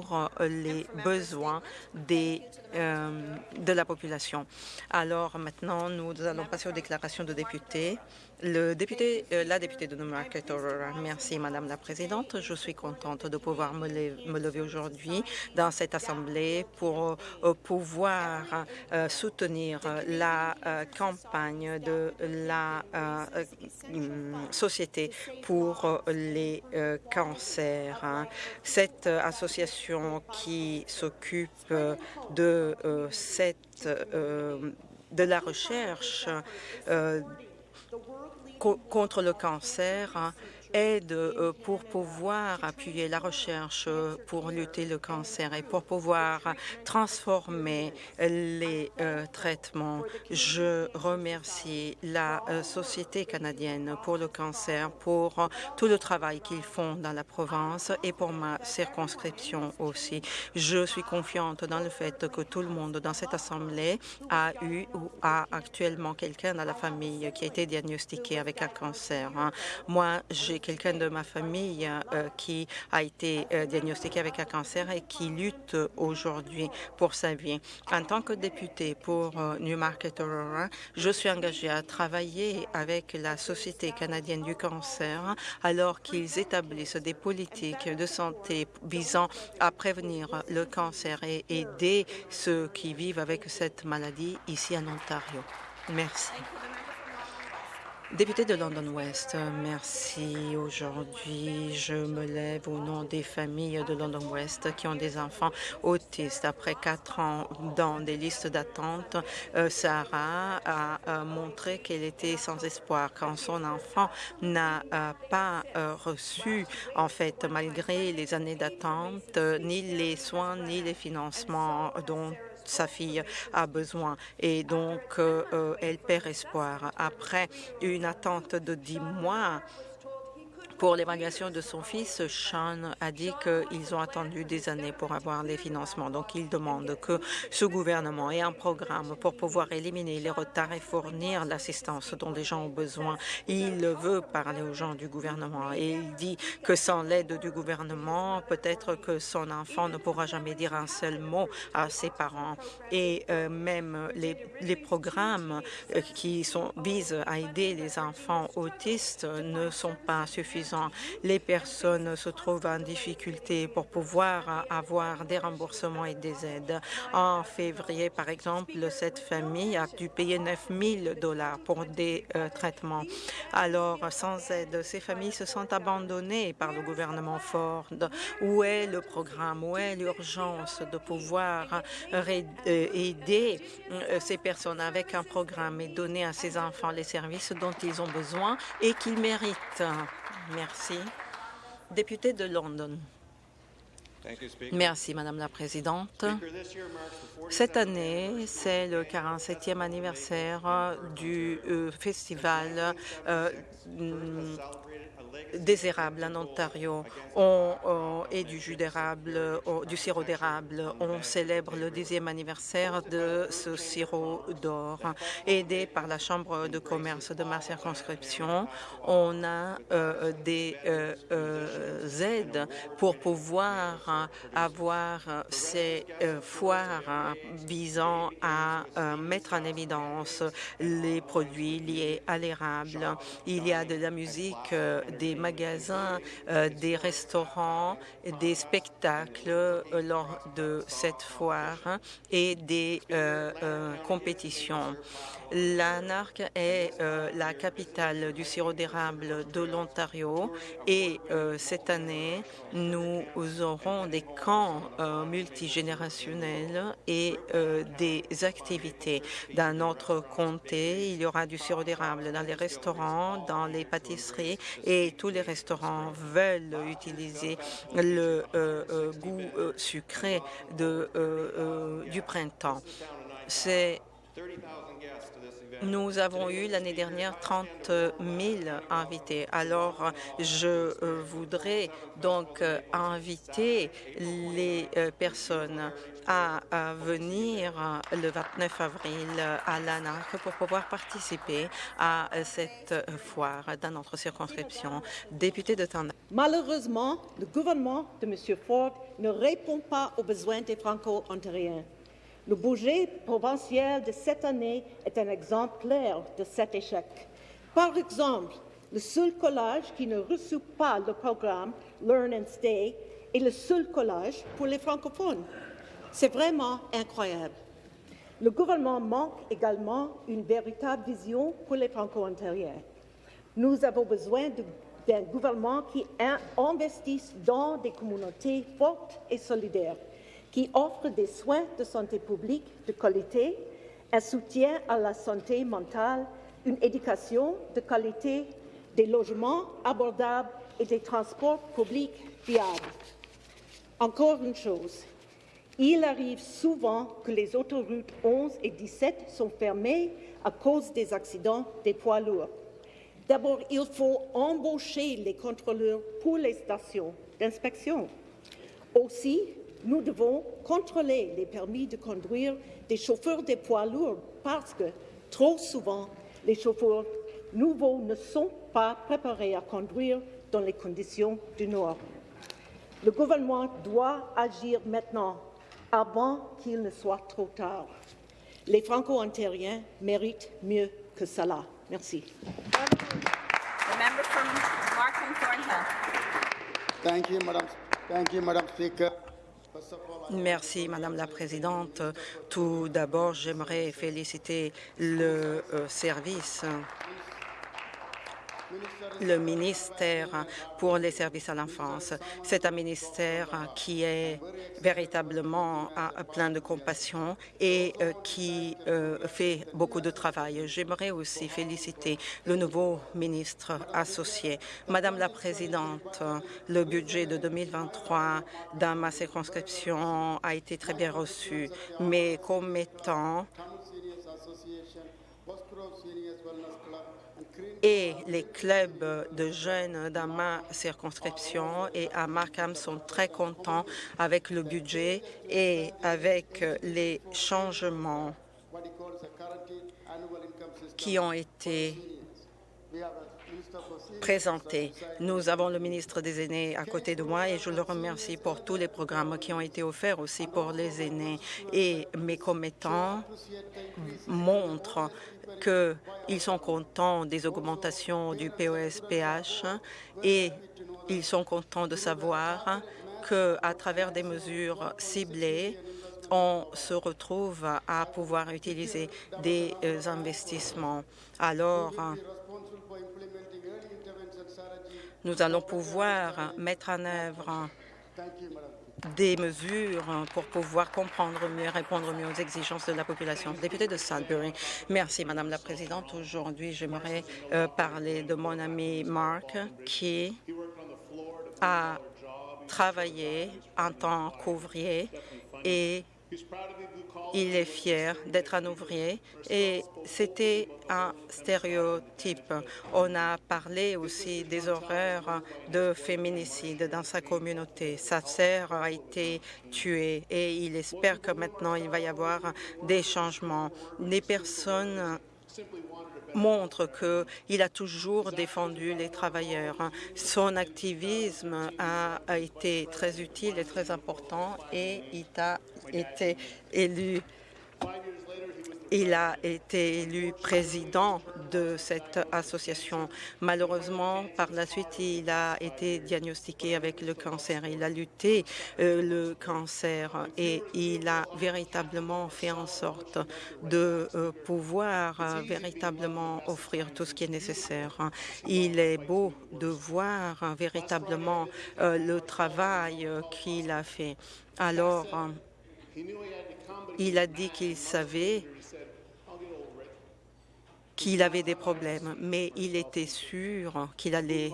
pour les besoins des, de la population. Alors maintenant, nous allons passer aux déclarations de députés. Le député, euh, la députée de Newmarket Aurora. Merci, Madame la Présidente. Je suis contente de pouvoir me, lever, aujourd'hui dans cette Assemblée pour euh, pouvoir euh, soutenir la campagne de la Société pour les cancers. Cette association qui s'occupe de cette de la recherche contre le cancer hein, aide euh, pour pouvoir appuyer la recherche euh, pour lutter le cancer et pour pouvoir transformer les euh, traitements. Je remercie la Société canadienne pour le cancer pour tout le travail qu'ils font dans la province et pour ma circonscription aussi. Je suis confiante dans le fait que tout le monde dans cette Assemblée a eu ou a actuellement quelqu'un dans la famille qui a été diagnostiqué avec un cancer. Hein. Moi, j'ai quelqu'un de ma famille euh, qui a été euh, diagnostiqué avec un cancer et qui lutte aujourd'hui pour sa vie. En tant que député pour euh, Newmarket Aurora, je suis engagée à travailler avec la Société canadienne du cancer alors qu'ils établissent des politiques de santé visant à prévenir le cancer et aider ceux qui vivent avec cette maladie ici en Ontario. Merci. Député de London West, merci. Aujourd'hui, je me lève au nom des familles de London West qui ont des enfants autistes. Après quatre ans dans des listes d'attente, euh, Sarah a montré qu'elle était sans espoir quand son enfant n'a euh, pas euh, reçu, en fait, malgré les années d'attente, ni les soins ni les financements dont sa fille a besoin et donc euh, euh, elle perd espoir. Après une attente de dix mois, pour l'évaluation de son fils, Sean a dit qu'ils ont attendu des années pour avoir les financements. Donc, il demande que ce gouvernement ait un programme pour pouvoir éliminer les retards et fournir l'assistance dont les gens ont besoin. Il veut parler aux gens du gouvernement et il dit que sans l'aide du gouvernement, peut-être que son enfant ne pourra jamais dire un seul mot à ses parents. Et euh, même les, les programmes euh, qui sont, visent à aider les enfants autistes ne sont pas suffisants les personnes se trouvent en difficulté pour pouvoir avoir des remboursements et des aides. En février, par exemple, cette famille a dû payer 9 000 dollars pour des euh, traitements. Alors, sans aide, ces familles se sentent abandonnées par le gouvernement Ford. Où est le programme? Où est l'urgence de pouvoir euh, aider euh, ces personnes avec un programme et donner à ces enfants les services dont ils ont besoin et qu'ils méritent? Merci. Député de London. Merci, Madame la Présidente. Cette année, c'est le 47e anniversaire du euh, festival euh, des érables en Ontario on, et du jus d'érable, du sirop d'érable. On célèbre le dixième anniversaire de ce sirop d'or. Aidé par la Chambre de commerce de ma circonscription, on a euh, des euh, euh, aides pour pouvoir avoir ces foires visant à mettre en évidence les produits liés à l'érable. Il y a de la musique des magasins, euh, des restaurants, des spectacles euh, lors de cette foire hein, et des euh, compétitions. Lanark est la capitale du sirop d'érable de l'Ontario et cette année, nous aurons des camps multigénérationnels et des activités. Dans notre comté, il y aura du sirop d'érable dans les restaurants, dans les pâtisseries et tous les restaurants veulent utiliser le euh, euh, goût euh, sucré du printemps. C'est Nous avons eu l'année dernière 30 000 invités. Alors, je euh, voudrais donc euh, inviter les euh, personnes à, venir le 29 avril à l'ANAC pour pouvoir participer à cette foire dans notre circonscription. Député de Tanda. Malheureusement, le gouvernement de M. Ford ne répond pas aux besoins des Franco-Ontariens. Le budget provincial de cette année est un exemple clair de cet échec. Par exemple, le seul collège qui ne reçoit pas le programme Learn and Stay est le seul collège pour les francophones. C'est vraiment incroyable. Le gouvernement manque également une véritable vision pour les franco-ontariens. Nous avons besoin d'un gouvernement qui investisse dans des communautés fortes et solidaires qui offre des soins de santé publique de qualité, un soutien à la santé mentale, une éducation de qualité, des logements abordables et des transports publics fiables. Encore une chose, il arrive souvent que les autoroutes 11 et 17 sont fermées à cause des accidents des poids lourds. D'abord, il faut embaucher les contrôleurs pour les stations d'inspection. Aussi, nous devons contrôler les permis de conduire des chauffeurs des poids lourds parce que trop souvent, les chauffeurs nouveaux ne sont pas préparés à conduire dans les conditions du Nord. Le gouvernement doit agir maintenant, avant qu'il ne soit trop tard. Les Franco-ontariens méritent mieux que cela. Merci. Thank you, Madam, Thank you, Madam Speaker. Merci, Madame la Présidente. Tout d'abord, j'aimerais féliciter le euh, service le ministère pour les services à l'enfance. C'est un ministère qui est véritablement plein de compassion et euh, qui euh, fait beaucoup de travail. J'aimerais aussi féliciter le nouveau ministre associé. Madame la Présidente, le budget de 2023 dans ma circonscription a été très bien reçu, mais comme étant et les clubs de jeunes dans ma circonscription et à Markham sont très contents avec le budget et avec les changements qui ont été présentés. Nous avons le ministre des Aînés à côté de moi et je le remercie pour tous les programmes qui ont été offerts aussi pour les aînés. Et mes commettants montrent qu'ils sont contents des augmentations du POS-PH et ils sont contents de savoir qu'à travers des mesures ciblées, on se retrouve à pouvoir utiliser des euh, investissements. Alors, nous allons pouvoir mettre en œuvre des mesures pour pouvoir comprendre mieux, répondre mieux aux exigences de la population. Député de Sudbury, merci Madame la Présidente. Aujourd'hui, j'aimerais euh, parler de mon ami Mark qui a travaillé en tant qu'ouvrier et il est fier d'être un ouvrier et c'était un stéréotype. On a parlé aussi des horreurs de féminicide dans sa communauté. Sa sœur a été tuée et il espère que maintenant il va y avoir des changements. Les personnes montre qu'il a toujours défendu les travailleurs. Son activisme a, été très utile et très important et il a été élu il a été élu président de cette association. Malheureusement, par la suite, il a été diagnostiqué avec le cancer. Il a lutté euh, le cancer et il a véritablement fait en sorte de euh, pouvoir euh, véritablement offrir tout ce qui est nécessaire. Il est beau de voir véritablement le travail qu'il a fait. Alors, il a dit qu'il savait qu'il avait des problèmes, mais il était sûr qu'il allait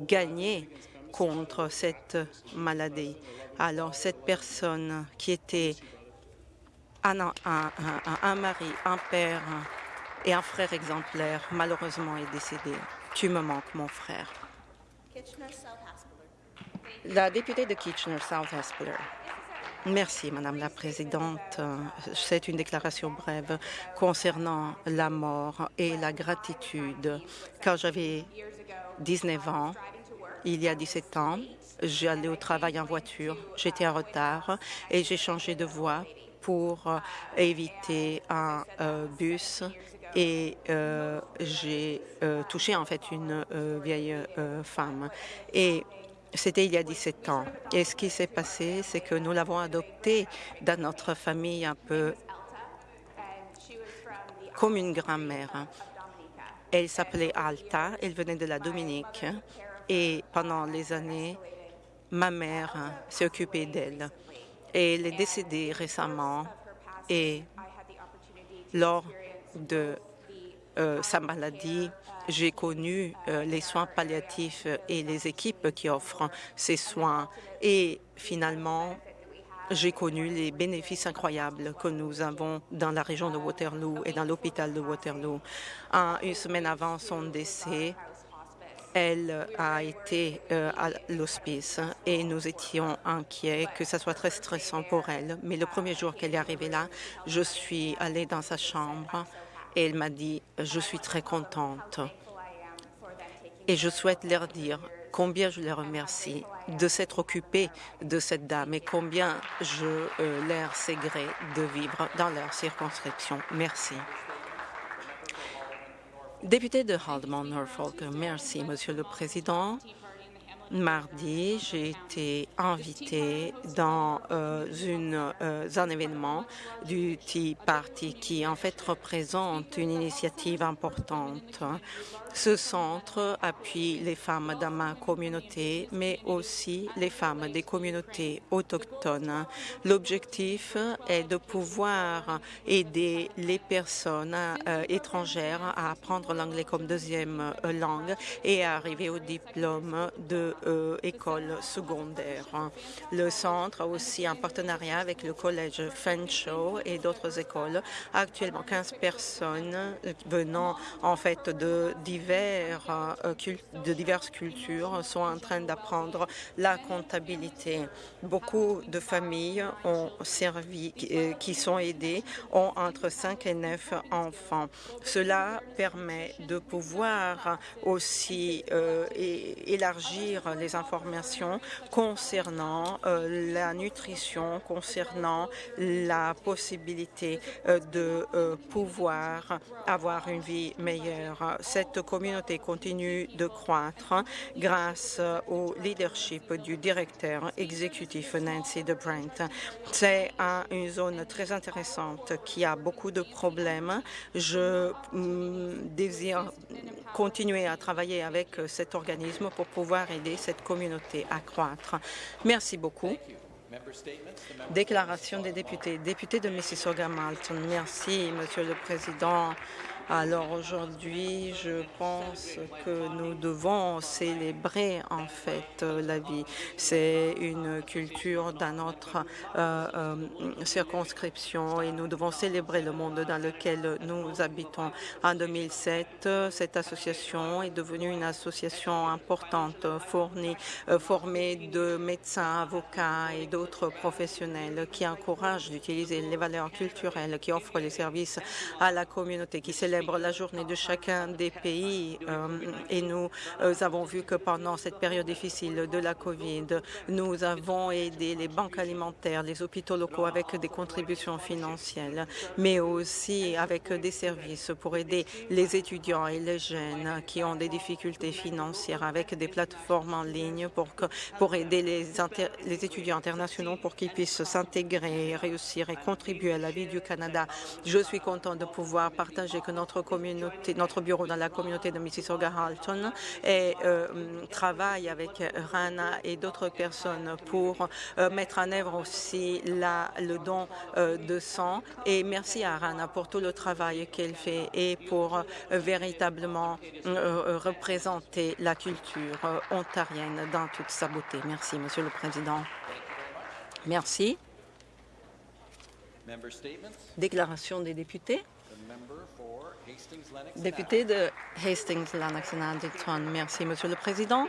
gagner contre cette maladie. Alors cette personne qui était un, un, un, un mari, un père, et un frère exemplaire, malheureusement, est décédé. Tu me manques, mon frère. La députée de Kitchener-South Haspeler. Merci, Madame la Présidente. C'est une déclaration brève concernant la mort et la gratitude. Quand j'avais 19 ans, il y a 17 ans, j'allais au travail en voiture, j'étais en retard et j'ai changé de voie pour euh, éviter un euh, bus et euh, j'ai touché en fait une vieille femme. Et c'était il y a 17 ans. Et ce qui s'est passé, c'est que nous l'avons adoptée dans notre famille un peu comme une grand-mère. Elle s'appelait Alta, elle venait de la Dominique et pendant les années, ma mère s'est occupée d'elle. Et elle est décédée récemment et lors de euh, sa maladie, j'ai connu euh, les soins palliatifs et les équipes qui offrent ces soins. Et finalement, j'ai connu les bénéfices incroyables que nous avons dans la région de Waterloo et dans l'hôpital de Waterloo. une semaine avant son décès, elle a été euh, à l'hospice et nous étions inquiets que ça soit très stressant pour elle. Mais le premier jour qu'elle est arrivée là, je suis allée dans sa chambre et elle m'a dit « Je suis très contente ». Et je souhaite leur dire combien je les remercie de s'être occupés de cette dame et combien je euh, leur sais gré de vivre dans leur circonscription. Merci. Député de Haldimand, Norfolk, merci, Monsieur le Président. Mardi, j'ai été invitée dans euh, une, euh, un événement du Tea Party qui en fait représente une initiative importante ce centre appuie les femmes dans ma communauté, mais aussi les femmes des communautés autochtones. L'objectif est de pouvoir aider les personnes euh, étrangères à apprendre l'anglais comme deuxième euh, langue et à arriver au diplôme de euh, école secondaire. Le centre a aussi un partenariat avec le collège Fenshaw et d'autres écoles. Actuellement, 15 personnes venant en fait de euh, de diverses cultures sont en train d'apprendre la comptabilité. Beaucoup de familles ont servi, euh, qui sont aidées, ont entre 5 et 9 enfants. Cela permet de pouvoir aussi euh, élargir les informations concernant la nutrition, concernant la possibilité de pouvoir avoir une vie meilleure. Cette communauté continue de croître grâce au leadership du directeur exécutif Nancy de Brent. C'est une zone très intéressante qui a beaucoup de problèmes. Je mm, désire continuer à travailler avec cet organisme pour pouvoir aider cette communauté à croître. Merci beaucoup. Déclaration des députés. Député de Mississauga-Malton. Merci, Monsieur le Président. Alors aujourd'hui, je pense que nous devons célébrer en fait la vie. C'est une culture dans notre euh, euh, circonscription et nous devons célébrer le monde dans lequel nous habitons. En 2007, cette association est devenue une association importante, fournie, euh, formée de médecins, avocats et d'autres professionnels qui encouragent d'utiliser les valeurs culturelles, qui offrent les services à la communauté, qui célèbrent la journée de chacun des pays euh, et nous euh, avons vu que pendant cette période difficile de la COVID, nous avons aidé les banques alimentaires, les hôpitaux locaux avec des contributions financières, mais aussi avec des services pour aider les étudiants et les jeunes qui ont des difficultés financières avec des plateformes en ligne pour, que, pour aider les, étudiants internationaux pour qu'ils puissent s'intégrer, réussir et contribuer à la vie du Canada. Je suis content de pouvoir partager que notre notre communauté, notre bureau dans la communauté de Mississauga-Halton et euh, travaille avec Rana et d'autres personnes pour euh, mettre en œuvre aussi la, le don euh, de sang. Et merci à Rana pour tout le travail qu'elle fait et pour véritablement représenter la culture ontarienne dans toute sa beauté. Merci, Monsieur le Président. Merci. Déclaration des députés. Député de Hastings, Lennox and Addington. Merci, Monsieur le Président.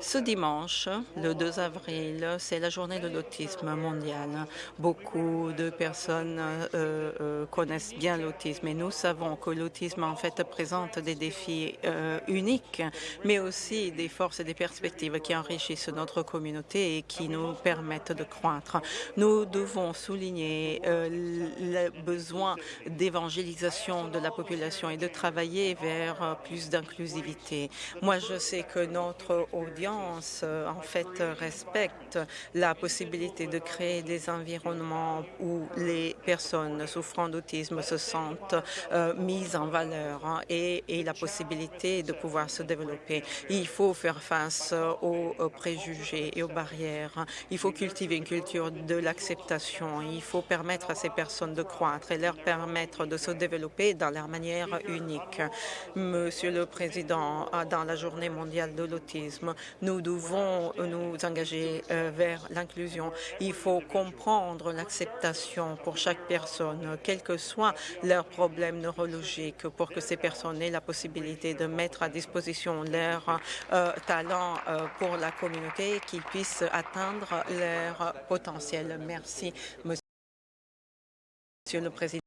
Ce dimanche, le 2 avril, c'est la journée de l'autisme mondial. Beaucoup de personnes euh, euh, connaissent bien l'autisme et nous savons que l'autisme en fait présente des défis euh, uniques, mais aussi des forces et des perspectives qui enrichissent notre communauté et qui nous permettent de croître. Nous devons souligner le besoin d'évangélisation de la population et de travailler vers plus d'inclusivité. Moi, je sais que notre euh, en fait respecte la possibilité de créer des environnements où les personnes souffrant d'autisme se sentent euh, mises en valeur hein, et, la possibilité de pouvoir se développer. Il faut faire face aux préjugés et aux barrières. Il faut cultiver une culture de l'acceptation. Il faut permettre à ces personnes de croître et leur permettre de se développer dans leur manière unique. Monsieur le Président, dans la Journée mondiale de l'autisme, nous devons nous engager euh, vers l'inclusion. Il faut comprendre l'acceptation pour chaque personne, quels que soient leurs problèmes neurologiques, pour que ces personnes aient la possibilité de mettre à disposition leur euh, talent euh, pour la communauté et qu'ils puissent atteindre leur potentiel. Merci, Monsieur le Président.